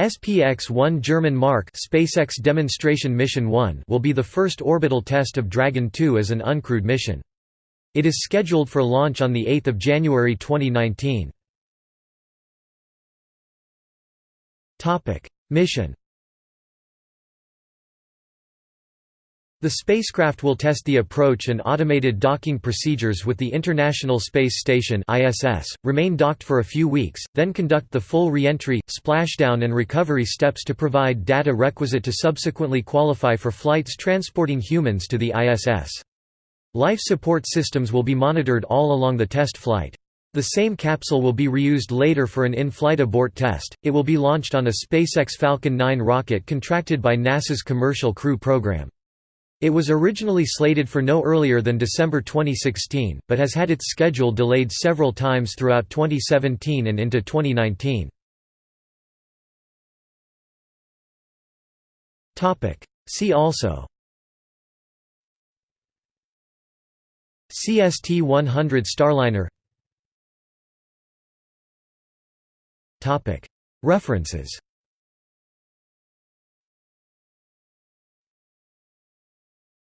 SPX-1 German Mark SpaceX Demonstration Mission 1 will be the first orbital test of Dragon 2 as an uncrewed mission. It is scheduled for launch on 8 January 2019. Mission The spacecraft will test the approach and automated docking procedures with the International Space Station (ISS), remain docked for a few weeks, then conduct the full re-entry, splashdown and recovery steps to provide data requisite to subsequently qualify for flights transporting humans to the ISS. Life support systems will be monitored all along the test flight. The same capsule will be reused later for an in-flight abort test. It will be launched on a SpaceX Falcon 9 rocket contracted by NASA's Commercial Crew program. It was originally slated for no earlier than December 2016, but has had its schedule delayed several times throughout 2017 and into 2019. See also CST-100 Starliner References